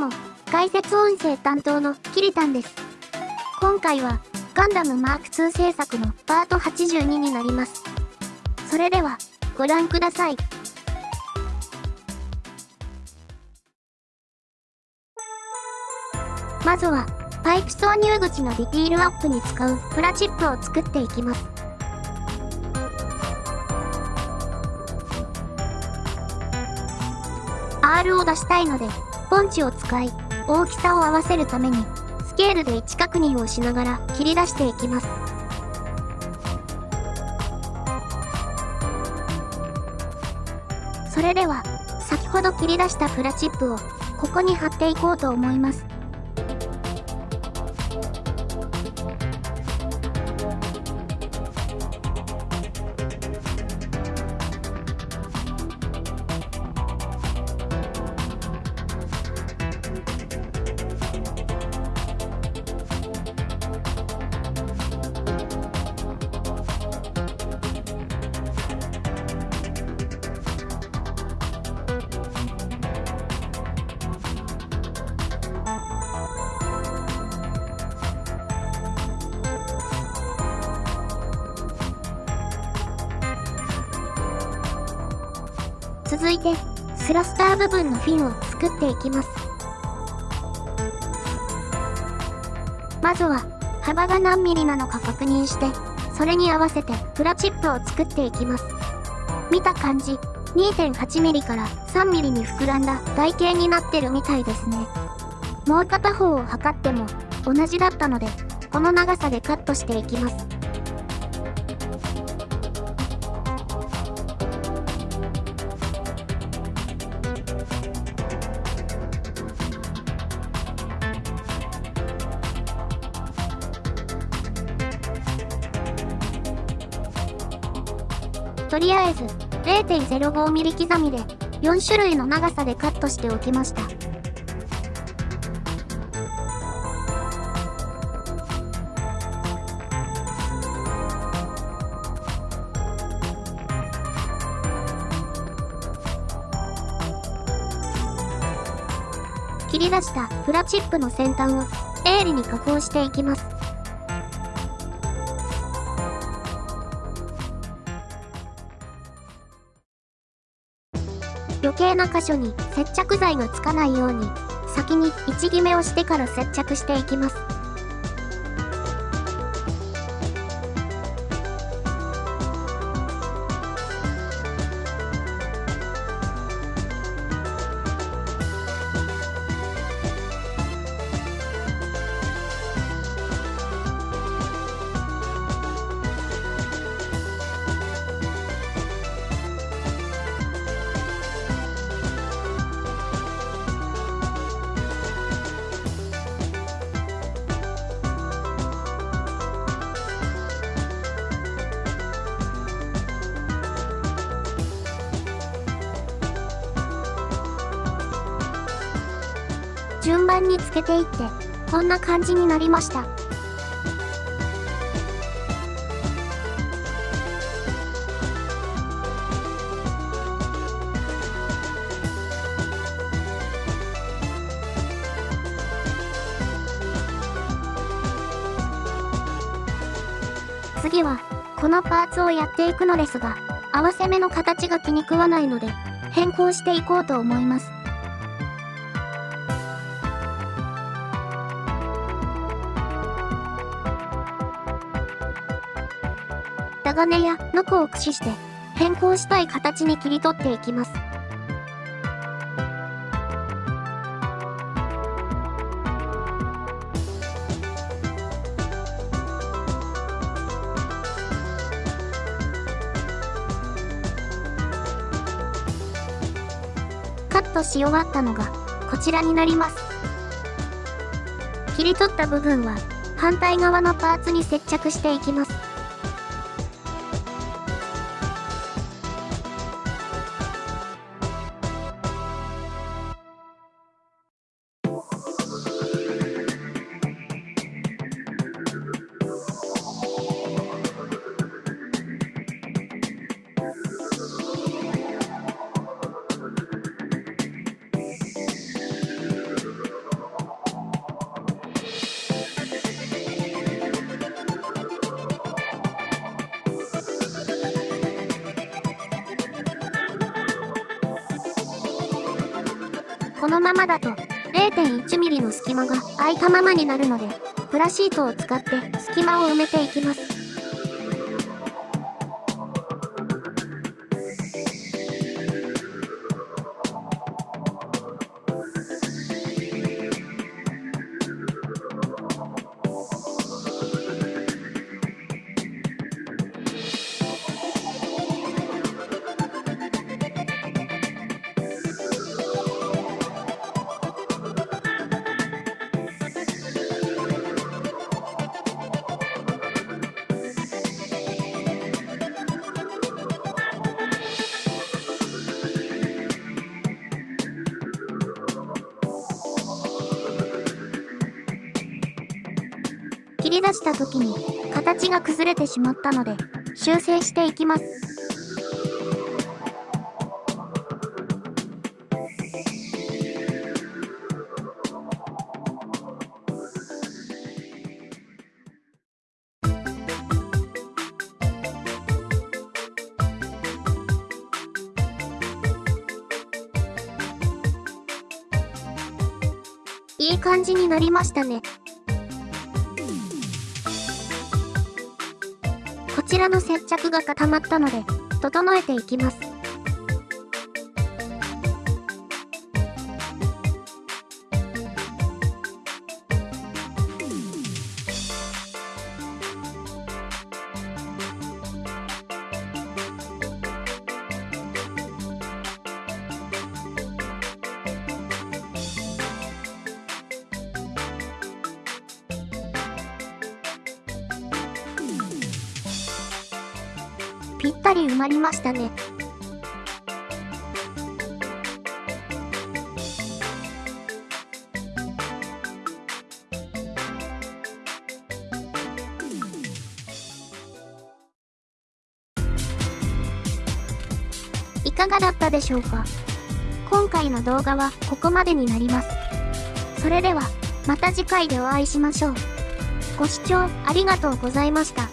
も、解説音声担当のキリタンです。今回は、ガンダムマーク2制作のパート82になります。それでは、ご覧ください。まずは、パイプ挿入口のディティールアップに使うプラチップを作っていきます。R を出したいので、ポンチを使い、大きさを合わせるために、スケールで位置確認をしながら切り出していきます。それでは、先ほど切り出したプラチップを、ここに貼っていこうと思います。続いて、スラスター部分のフィンを作っていきます。まずは、幅が何ミリなのか確認して、それに合わせてプラチップを作っていきます。見た感じ、2.8ミリから3ミリに膨らんだ台形になってるみたいですね。もう片方を測っても同じだったので、この長さでカットしていきます。とりあえず 0.05mm 刻みで4種類の長さでカットしておきました。切り出したプラチップの先端を鋭利に加工していきます。余計な箇所に接着剤がつかないように先に位置決めをしてから接着していきます。順番につけていって、こんな感じになりました。次は、このパーツをやっていくのですが、合わせ目の形が気に食わないので、変更していこうと思います。タガネやノコを駆使して変更したい形に切り取っていきます。カットし終わったのがこちらになります。切り取った部分は反対側のパーツに接着していきます。このままだと 0.1mm の隙間が空いたままになるので、プラシートを使って隙間を埋めていきます。切り出した時に形が崩れてしまったので修正していきます。いい感じになりましたね。こちらの接着が固まったので、整えていきます。ぴったり埋まりましたね。いかがだったでしょうか？今回の動画はここまでになります。それでは、また次回でお会いしましょう。ご視聴ありがとうございました。